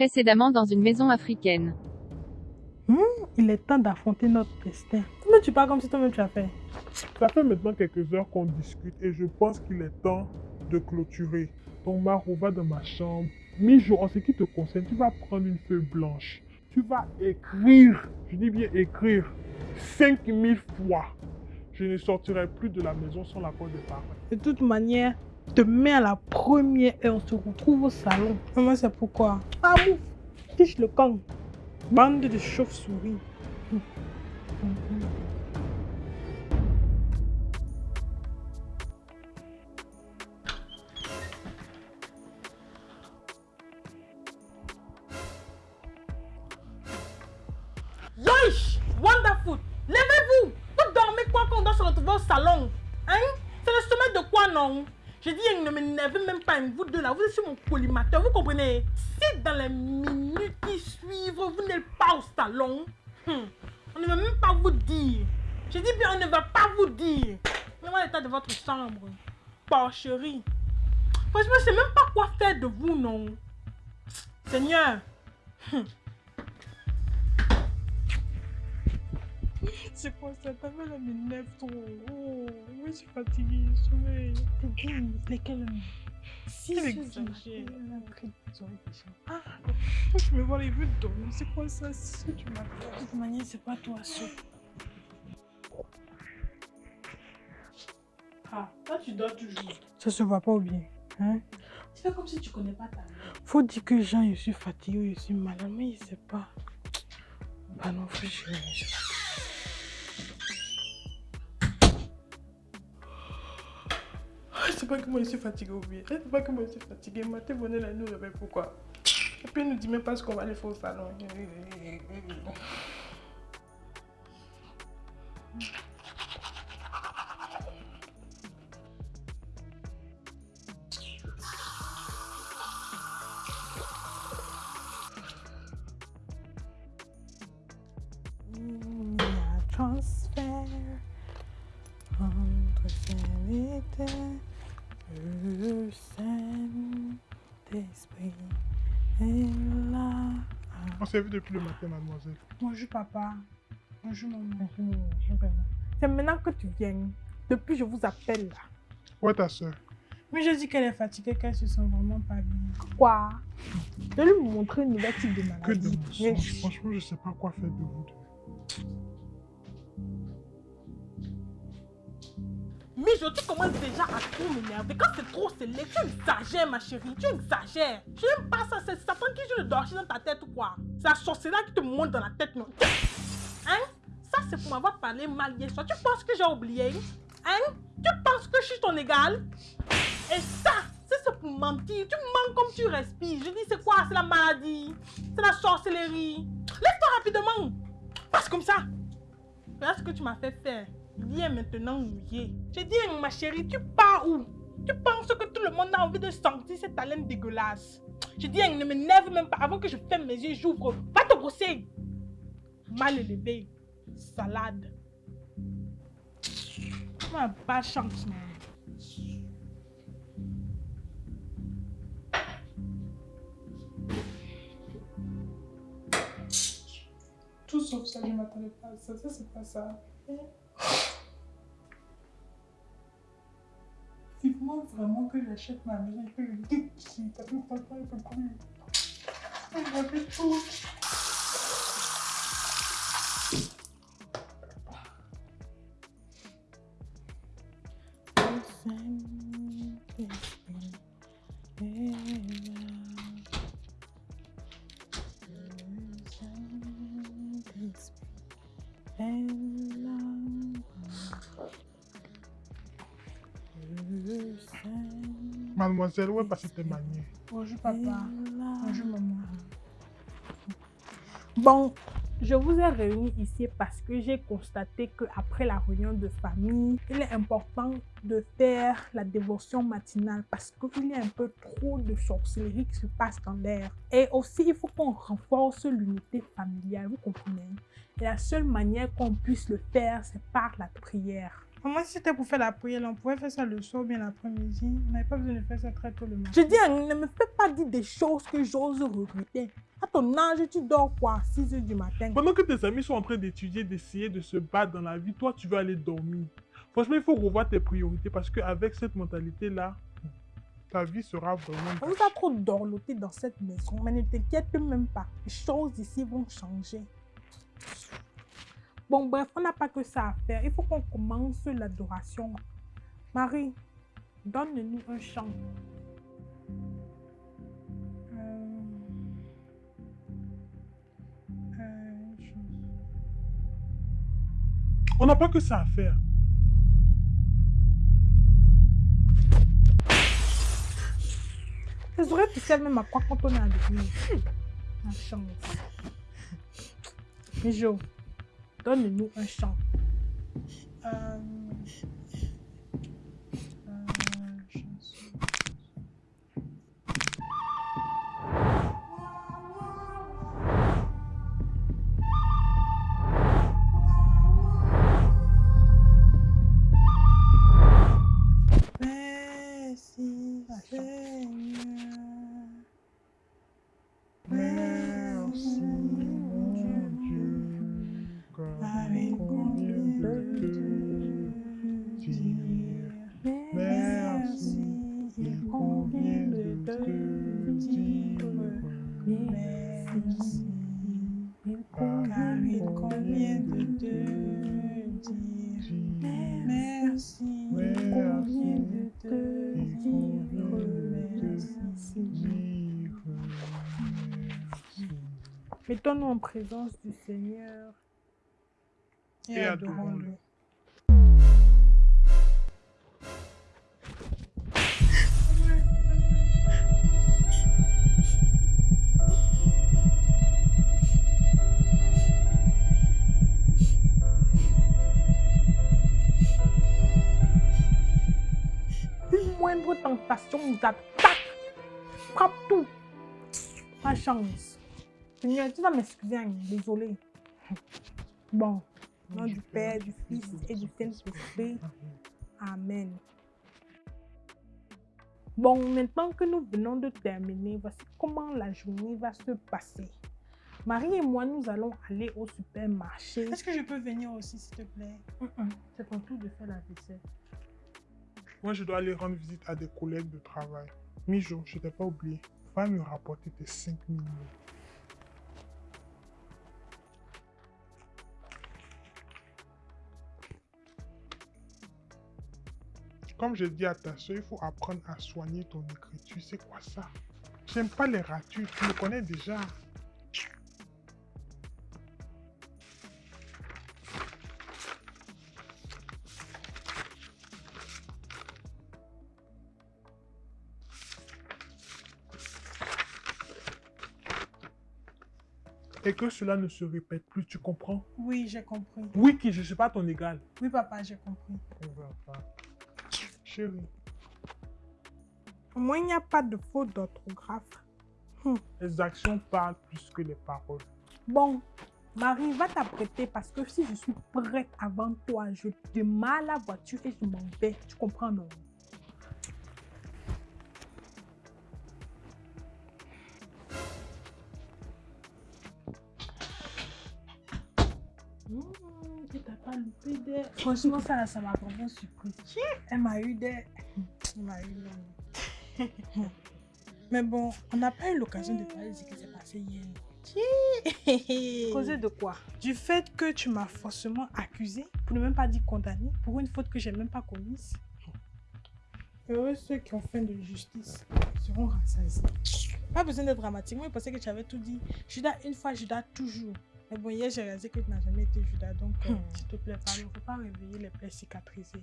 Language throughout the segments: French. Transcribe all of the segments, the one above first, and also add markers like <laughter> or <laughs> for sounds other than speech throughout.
Précédemment dans une maison africaine. Hmm, il est temps d'affronter notre destin. Mais tu parles comme si toi-même tu as fait. Ça fait maintenant quelques heures qu'on discute et je pense qu'il est temps de clôturer. Donc Maro, va dans ma chambre. Mijo, en ce qui te concerne, tu vas prendre une feuille blanche. Tu vas écrire, je dis bien écrire, 5000 fois. Je ne sortirai plus de la maison sans l'accord des parents. De toute manière, demain à la première heure, on se retrouve au salon. Maman, c'est pourquoi? Ah, bouf Tiche le camp. Bande de chauves-souris. Yoish Wonderful Levez-vous Vous dormez quoi quand on doit se retrouver au salon? Hein? C'est le sommet de quoi, non? J'ai dit, ne m'énervez même pas, vous deux là, vous êtes sur mon collimateur, vous comprenez? Si dans les minutes qui suivent, vous n'êtes pas au salon, hmm, on ne va même pas vous dire. J'ai dit bien, on ne va pas vous dire. Regardez l'état de votre chambre. Porcherie. Franchement, je sais même pas quoi faire de vous, non Seigneur. Hmm. C'est quoi ça Ta mère m'énerve trop. Je suis fatiguée. Sommeil. Lesquels Si, Tu c'est exagères. Ah, je me vois les vues dormir. C'est quoi ça Si tu m'as De toute manière, c'est pas toi seul. Ah, toi tu dors toujours. Ça se voit pas ou bien hein? Tu fais comme si tu connais pas ta mère. Faut dire que Jean, je suis fatiguée je suis malade, mais il sait pas. Bah non, faut que je je suis fatiguée. Sais pas moi je suis fatiguée ou bien. Je sais pas moi je suis fatiguée. Nous pourquoi? Et puis nous dit même pas ce qu'on va aller faire au salon. Vu depuis le matin, mademoiselle. Bonjour papa. Bonjour maman. Bonjour, bonjour maman. C'est maintenant que tu viens. Depuis je vous appelle là. Où est ta soeur Mais je dis qu'elle est fatiguée, qu'elle se sent vraiment pas bien. Quoi? Je vais lui montrer une nouvelle type de maladie. Que de mensonges. Franchement, je sais pas quoi faire de vous deux. Mijo, tu commences déjà à trop m'énerver. Quand c'est trop scellé, tu exagères, ma chérie. Tu exagères. Je n'aime pas ça. C'est Satan qui joue le dorchi dans ta tête ou quoi? C'est la sorcellerie qui te monte dans la tête, non? Hein? Ça, c'est pour m'avoir parlé mal hier soir. Tu penses que j'ai oublié? Hein? Tu penses que je suis ton égal Et ça, ça, c'est pour mentir. Tu mens comme tu respires. Je dis, c'est quoi? C'est la maladie. C'est la sorcellerie. Lève-toi rapidement. Passe comme ça. Regarde ce que tu m'as fait faire. Viens maintenant mouiller. J'ai dit, ma chérie, tu pars où? Tu penses que tout le monde a envie de sentir cette haleine dégueulasse? J'ai dit, ne m'énerve même pas. Avant que je ferme mes yeux, j'ouvre. Va te brosser. Mal élevé. Salade. Ma pas chance, man. Tout sauf ça, je m'attendais pas à ça. Ça, c'est pas ça. Vivement vraiment que j'achète ma que je quitte ici. T'as vu, papa, il. Il tout. Mademoiselle, où est passée tes manières Bonjour papa. Bonjour maman. Bon, je vous ai réunis ici parce que j'ai constaté qu'après la réunion de famille, il est important de faire la dévotion matinale parce qu'il y a un peu trop de sorcellerie qui se passe dans l'air. Et aussi, il faut qu'on renforce l'unité familiale, vous comprenez Et la seule manière qu'on puisse le faire, c'est par la prière. Moi, si c'était pour faire la prière, on pouvait faire ça le soir ou bien l'après-midi. On n'avait pas besoin de faire ça très tôt le matin. Je dis, ne me fais pas dire des choses que j'ose regretter. À ton âge, tu dors quoi? 6 heures du matin. Pendant que tes amis sont en train d'étudier, d'essayer de se battre dans la vie, toi, tu veux aller dormir. Franchement, il faut revoir tes priorités parce qu'avec cette mentalité-là, ta vie sera vraiment... On va trop dorloter dans cette maison, mais ne t'inquiète même pas. Les choses ici vont changer. Bon, bref, on n'a pas que ça à faire. Il faut qu'on commence l'adoration. Marie, donne-nous un chant. Euh, euh, On n'a pas que ça à faire. Les oreilles, sais même à quoi quand on est à l'église. La chance. Mijo, donne-nous un chant. Euh, présence du Seigneur et, Et adorons-le. Une moindre tentation nous attaque. Frappe tout. Pas chance. Seigneur, tu vas m'excuser, hein, désolé. Bon, au nom du Père, du Fils et du Saint-Esprit. Amen. Bon, maintenant que nous venons de terminer, voici comment la journée va se passer. Marie et moi, nous allons aller au supermarché. Est-ce que je peux venir aussi, s'il te plaît? C'est ton tour de faire la vaisselle. Moi, je dois aller rendre visite à des collègues de travail. Mijo, je t'ai pas oublié. Va me rapporter tes 5 millions. Comme je dis à ta soeur, il faut apprendre à soigner ton écriture. C'est quoi ça? J'aime pas les ratures, tu me connais déjà. Et que cela ne se répète plus, tu comprends? Oui, j'ai compris. Oui, qui je ne suis pas ton égal. Oui, papa, j'ai compris. On va pas. Chérie, Au moins, il n'y a pas de faute d'orthographe. les actions parlent plus que les paroles. Bon, Marie, va t'apprêter parce que si je suis prête avant toi, je démarre la voiture et je m'en vais. Tu comprends, non? Franchement, ça, ça m'a vraiment surpris. Elle m'a eu des... Elle m'a eu des... Mais bon, on n'a pas eu l'occasion de parler de ce qui s'est passé hier. Causer de quoi? Du fait que tu m'as forcément accusé, pour ne même pas dire condamné, pour une faute que j'ai même pas commise. Heureux ceux qui ont faim de justice seront rassasiés. Pas besoin d'être dramatique. Moi, je pensais que tu avais tout dit. Judas une fois, Judas toujours. Mais bon, hier, j'ai réalisé que tu n'as jamais été Judas. Donc, euh, Hmm. s'il te plaît, pardon. Il ne faut pas réveiller les plaies cicatrisées.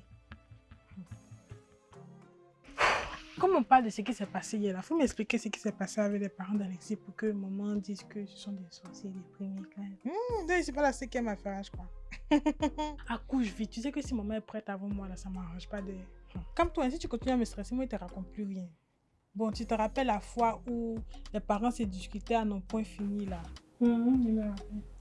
Comme on parle de ce qui s'est passé hier, il faut m'expliquer ce qui s'est passé avec les parents d'Alexis pour que maman dise que ce sont des sorciers des premiers. Hmm, c'est pas la cinquième affaire, je crois. <laughs> Accouche vite. Tu sais que si maman est prête avant moi, là, ça m'arrange pas de. Hmm. Comme toi, si tu continues à me stresser, moi, il te raconte plus rien. Bon, tu te rappelles la fois où les parents s'est discutés à non point fini, là? Il.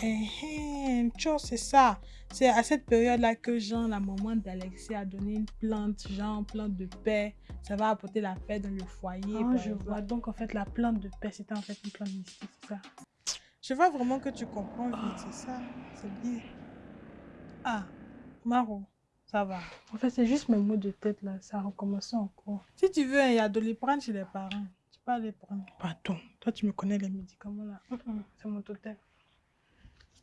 Eh, eh, c'est ça. C'est à cette période-là que Jean, la maman d'Alexis, a donné une plante, genre plante de paix. Ça va apporter la paix dans le foyer. Ah, je vois. Donc, en fait, la plante de paix, c'était en fait une plante mystique, c'est ça Je vois vraiment que tu comprends vite, c'est ça. C'est bien. Ah, Maro, ça va. En fait, c'est juste mes mots de tête, là. Ça a recommencé encore. Si tu veux un Yadoliprane chez les parents, peux aller prendre. Pardon, toi tu me connais les médicaments là. Hum, hum, C'est mon totem.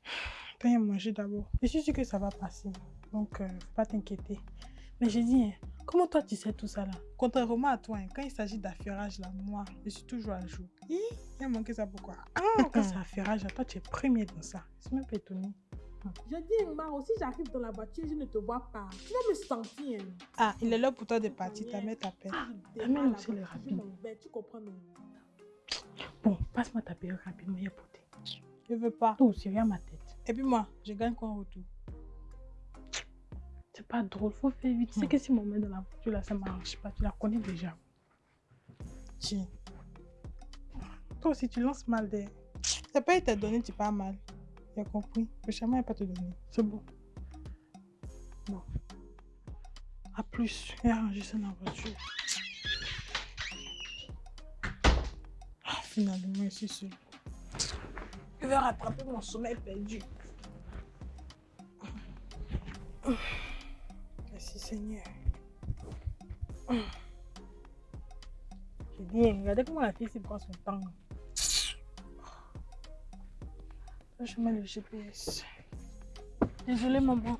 <sighs> Viens manger d'abord. Je suis sûre que ça va passer. Donc, euh, faut pas t'inquiéter. Mais j'ai dit, hein, comment toi tu sais tout ça là? Contrairement à toi, hein, quand il s'agit d'affairage là, moi, je suis toujours à jour. Il a manqué ça pourquoi? Ah, quand c'est affairage toi tu es premier dans ça. Je suis même pas étonnée. Je dis, Maro, si j'arrive dans la voiture, je ne te vois pas. Tu vas me sentir. Ah, il est là pour toi de partir, ta mère t'appelle. Ta mère aussi, elle est rapide. Tu comprends, non? Bon, passe-moi ta période rapidement, il y a poté. Je veux pas. Toi aussi, regarde ma tête. Et puis moi, je gagne quoi en retour? C'est pas drôle, faut faire vite. Tu sais Hmm. que si on met dans la voiture là, ça marche pas. Tu la connais déjà. Tiens. Toi aussi, tu lances mal des. C'est pas été donné, tu parles mal. J'ai compris. Le chemin n'est pas te donné. C'est bon. À plus. Et arranger ça dans la voiture. Ah, finalement, suis sûre. Je vais rattraper mon sommeil perdu. Merci Seigneur. J'ai dit, regardez comment la fille s'y prend son temps. Je mets le GPS. Désolée, maman.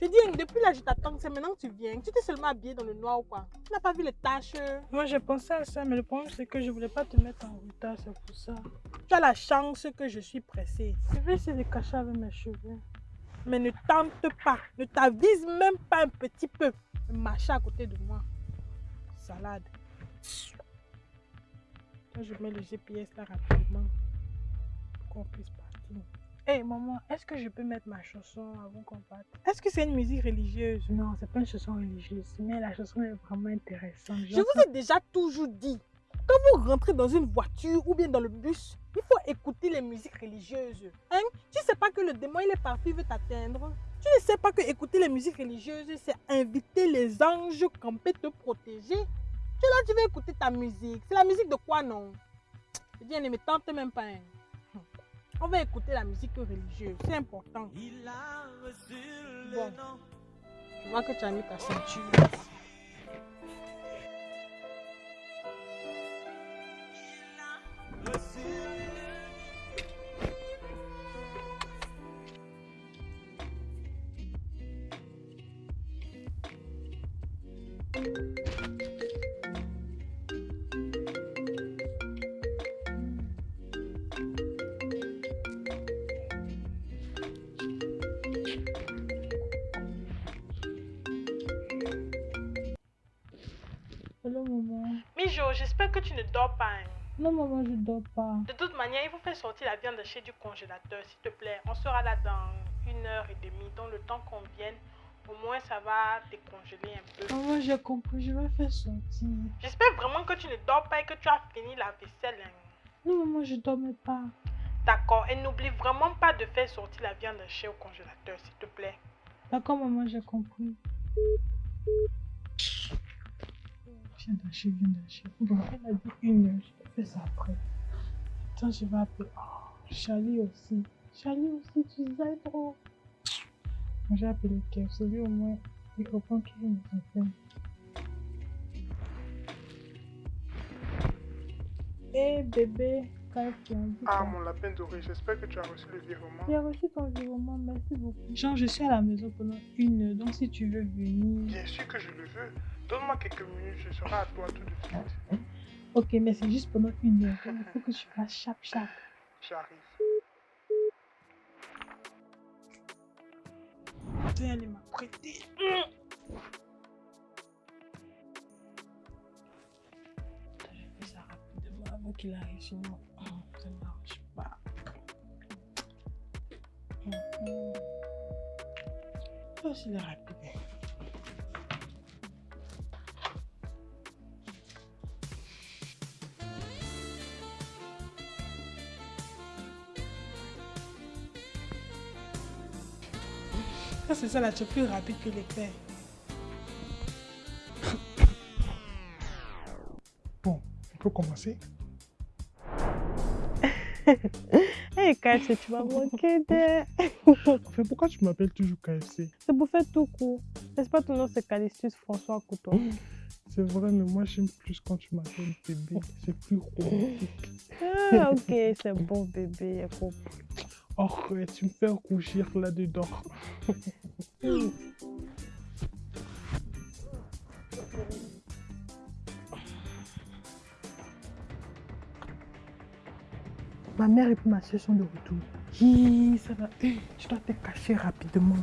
Je dis, depuis là, je t'attends. C'est maintenant que tu viens. Tu t'es seulement habillé dans le noir ou quoi? Tu n'as pas vu les taches? Moi, j'ai pensé à ça, mais le problème, c'est que je voulais pas te mettre en retard, c'est pour ça. Tu as la chance que je suis pressée. Je vais essayer de cacher avec mes cheveux. Mais ne tente pas. Ne t'avise même pas un petit peu. Marcher à côté de moi. Salade. Là, je mets le GPS là rapidement. Pour qu'on puisse Hé, maman, est-ce que je peux mettre ma chanson avant qu'on parte? Est-ce que c'est une musique religieuse? Non, c'est pas une chanson religieuse, mais la chanson est vraiment intéressante. Je vous ai déjà toujours dit, quand vous rentrez dans une voiture ou bien dans le bus, il faut écouter les musiques religieuses. Hein? Tu sais pas que le démon il est parti, il veut t'atteindre. Tu ne sais pas que écouter les musiques religieuses, c'est inviter les anges camper te protéger. Tu là, tu veux écouter ta musique. C'est la musique de quoi, non? Dis, ne me tente même pas. hein. On va écouter la musique religieuse, c'est important. Bon, je vois que tu as mis ta ceinture. J'espère que tu ne dors pas. hein. Non, maman, je dors pas. De toute manière, il faut faire sortir la viande chez du congélateur, s'il te plaît. On sera là dans une heure et demie. Donc, le temps qu'on vienne, au moins, ça va décongeler un peu. Maman, j'ai compris, je vais faire sortir. J'espère vraiment que tu ne dors pas et que tu as fini la vaisselle. hein. Non, maman, je dormais pas. D'accord. Et n'oublie vraiment pas de faire sortir la viande chez au congélateur, s'il te plaît. D'accord, maman, j'ai compris. Viens d'acheter, viens d'acheter. Bon, elle a dit une heure, je faire ça après. Attends, je vais appeler. Oh, Charlie aussi. Charlie aussi, tu sais trop. J'ai appelé Kev. Celui au moins, il comprend qu'il nous appelle. Hé bébé, Ah, mon lapin doré, j'espère que tu as reçu le virement. J'ai reçu ton virement, merci beaucoup. Jean, je suis à la maison pendant une heure, donc si tu veux venir. Bien sûr que je le veux. Donne-moi quelques minutes, je serai à toi tout de suite. Ok, mais c'est juste pendant une heure. donc Il faut que tu fasses chap chap. J'arrive. Tiens, elle m'a prêté. qu'il arrive, sinon ça ne marche pas. Ça aussi, ah, c'est rapide. Ça, c'est ça là, tu es plus rapide que l'éclair. <coughs> Bon, on peut commencer. Hé, KFC, tu m'as <laughs> manqué de... Pourquoi tu m'appelles toujours KFC C'est pour faire tout court. N'est-ce pas ton nom, c'est Calicius François Couton <gasps> C'est vrai, mais moi j'aime plus quand tu m'appelles bébé. C'est plus romantique. Ah, ok, c'est bon bébé. Oh, tu me fais rougir là-dedans. <laughs> Ma mère et puis ma soeur sont de retour. Hi, ça va. Eh, Tu dois te cacher rapidement.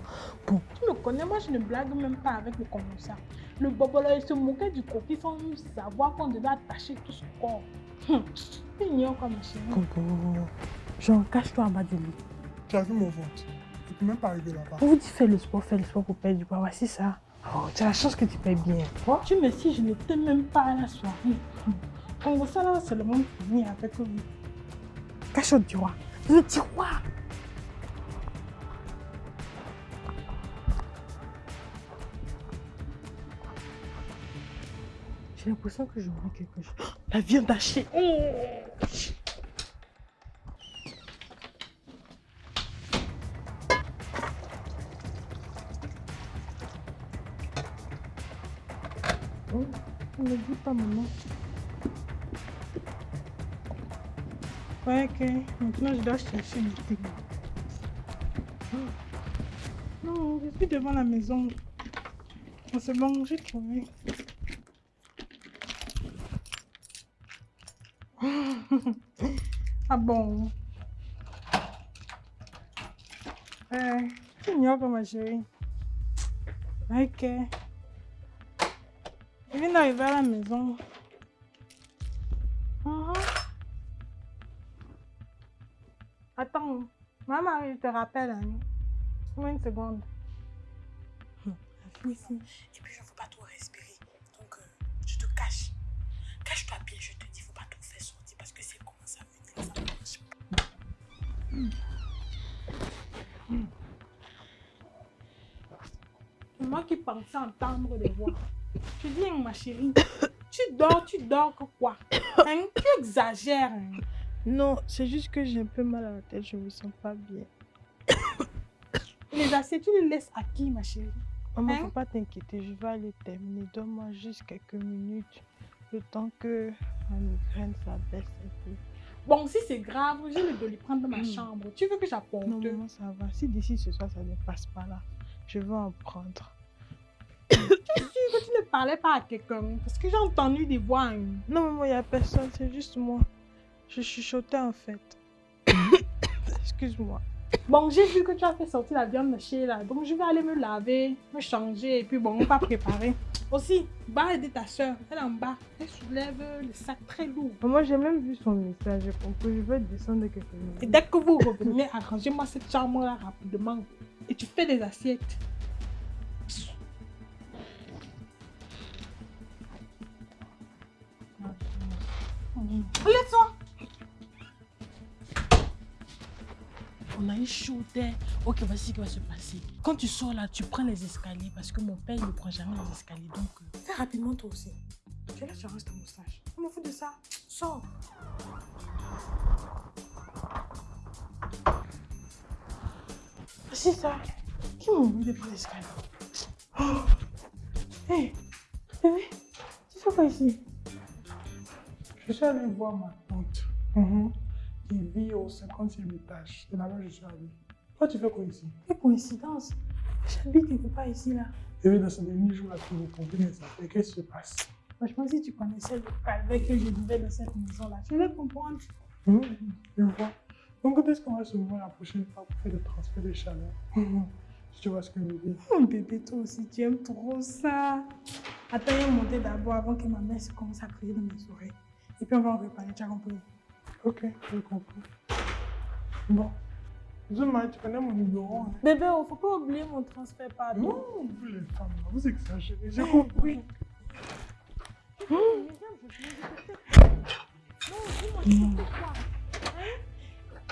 Bon, Tu me connais, moi je ne blague même pas avec le commissaire. Le bobo là, il se moquait du coquille sans même savoir qu'on devait attacher tout son corps. Hum, ignores quoi, ma chérie? Coco. Jean, cache-toi en bas du lit. Tu as vu mon ventre? Je peux même pas arriver là-bas. On vous dit fais le sport, fais le sport pour perdre du poids. Voici ça. Oh, tu as la chance que tu payes bien. Oh. Tu me dis, je n'étais même pas à la soirée. Hum. Comme ça là, c'est le monde fini avec lui. Cache au tiroir. Le tiroir. J'ai l'impression que je vois quelque chose. Oh, La viande hachée. Oh. Oh, ne dis pas maman. Ok. Maintenant, je dois chercher le thé. Non, je suis devant la maison. C'est bon, j'ai trouvé. ah bon? Euh, tu ignores ma chérie. Ok. Je viens d'arriver à la maison. Attends, maman, je te rappelle. Hein. Une seconde. Oui, si. Et puis, je ne veux pas trop respirer. Donc, euh, je te cache. Cache-toi bien, je te dis, il ne faut pas trop faire sortir parce que c'est commence à venir. Ça marche pas. C'est moi qui pensais entendre des voix. Je dis, ma chérie, tu dors, tu dors que quoi? Hein? Tu exagères. hein? Non, c'est juste que j'ai un peu mal à la tête, je me sens pas bien. <coughs> Les assiettes, tu les laisses à qui, ma chérie? Maman, Hein? faut pas t'inquiéter, je vais aller terminer. Donne-moi juste quelques minutes. Le temps que ma migraine s'abaisse un peu. Bon, si c'est grave, je vais le prendre dans ma chambre. Tu veux que j'apporte? Non, maman, ça va. Si d'ici ce soir, ça ne passe pas là, je vais en prendre. <coughs> Tu es sûre que tu ne parlais pas à quelqu'un Parce que j'ai entendu des voix. hein. Non, maman, il n'y a personne, c'est juste moi. Je chuchotais en fait. <coughs> Excuse-moi. Bon, j'ai vu que tu as fait sortir la viande hachée là. Donc, je vais aller me laver, me changer et puis bon, on va préparer. Aussi, va aider ta soeur. Elle est en bas. Elle soulève le sac très lourd. Maman, j'ai même vu son message, j'ai compris. Je vais descendre quelques Et minutes. dès que vous revenez, arrangez-moi cette chambre-là rapidement. Et tu fais des assiettes. Lève-toi. On a eu chaud. Ok, voici ce qui va se passer? Quand tu sors là, tu prends les escaliers parce que mon père ne prend jamais les escaliers. Donc, euh, Fais rapidement toi aussi. Tu là, tu arranges ta moustache. Je me fous de ça. Sors. C'est ça. Qui m'a oublié de prendre l'escalier oh. Hé, bébé, tu fais quoi ici Je suis allé voir ma 50 sur mes. C'est là-bas je suis allé. Toi, tu fais quoi ici? Quelle coïncidence J'habite quelque part ici, là. Eh et dans ce dernier jour-là, tu me comprenais ça. Et Qu'est-ce qui se passe Franchement, si tu connaissais le calvaire que je vivais dans cette maison-là, tu vais comprendre. Mmh, je vois. Donc, quand est-ce qu'on va se voir la prochaine fois pour faire le transfert de chaleur? <laughs> Mmh. Tu vois ce que je veux dire. Oh, bébé, toi aussi, tu aimes trop ça. Attends, il monter d'abord avant que ma mère se commence à crier dans mes oreilles. Et puis, on va en reparler, tu as compris Ok, j'ai compris. Bon. Zuma, tu connais mon numéro hein? Bébé, oh, faut pas oublier mon transfert, pardon. Non, vous les femmes, vous exagérez. J'ai compris.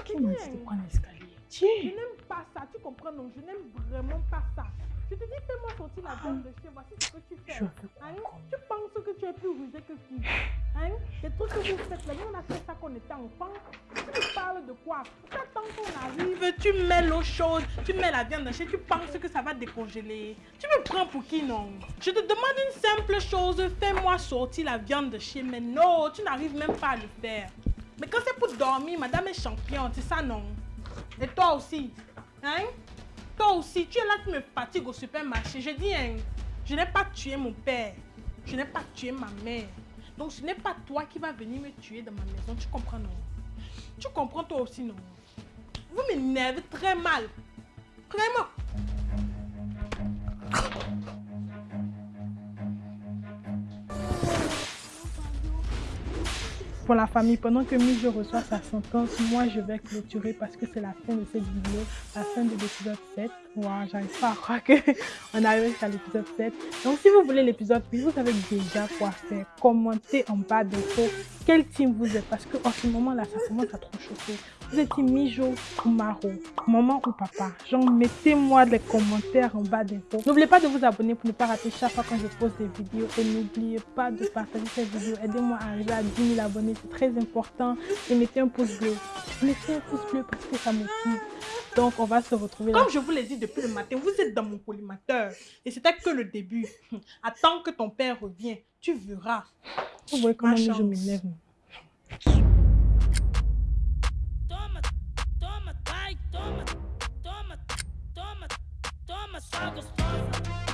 Qui m'a dit de prendre l'escalier? Je n'aime pas ça, tu comprends non Je n'aime vraiment pas ça. Je te dis, fais-moi sortir la viande de chez, voici ce que tu fais. Hein? Tu penses que tu es plus rusé que qui? Hein? Les trucs que vous faites là, nous on a fait ça quand on était enfant. Tu me parles de quoi? Tu attends qu'on arrive, tu mets l'eau chaude, tu mets la viande hachée, tu penses que ça va décongeler. Tu me prends pour qui non? Je te demande une simple chose, fais-moi sortir la viande de chez, mais non, tu n'arrives même pas à le faire. Mais quand c'est pour dormir, madame est championne, c'est ça non? Et toi aussi Hein? Toi aussi, tu es là, tu me fatigues au supermarché. Je dis, hein, je n'ai pas tué mon père. Je n'ai pas tué ma mère. Donc, ce n'est pas toi qui vas venir me tuer dans ma maison. Tu comprends, non? Tu comprends toi aussi, non? Vous m'énervez très mal. Vraiment. Pour la famille, pendant que Mijo reçoit sa sentence, moi je vais clôturer parce que c'est la fin de cette vidéo, la fin de l'épisode 7. Wow, j'arrive pas à croire qu'on <laughs> arrive à l'épisode 7. Donc si vous voulez l'épisode 8, vous savez déjà quoi faire. Commentez en bas d'infos quel team vous êtes? Parce que en ce moment là, ça commence à trop chauffer. Vous êtes Mijo ou Maro, maman ou papa. Genre, mettez-moi des commentaires en bas d'infos. N'oubliez pas de vous abonner pour ne pas rater chaque fois quand je pose des vidéos. Et n'oubliez pas de partager cette vidéo. Aidez-moi à arriver à 10 000 abonnés, c'est très important. Et mettez un pouce bleu. Mettez un pouce bleu parce que ça motive. Donc, on va se retrouver là. Comme je vous l'ai dit depuis le matin, vous êtes dans mon collimateur. Et c'était que le début. <laughs> Attends que ton père revienne. Tu verras. Vous voyez comment je. Toma, toma, toma, toma, só gostosa.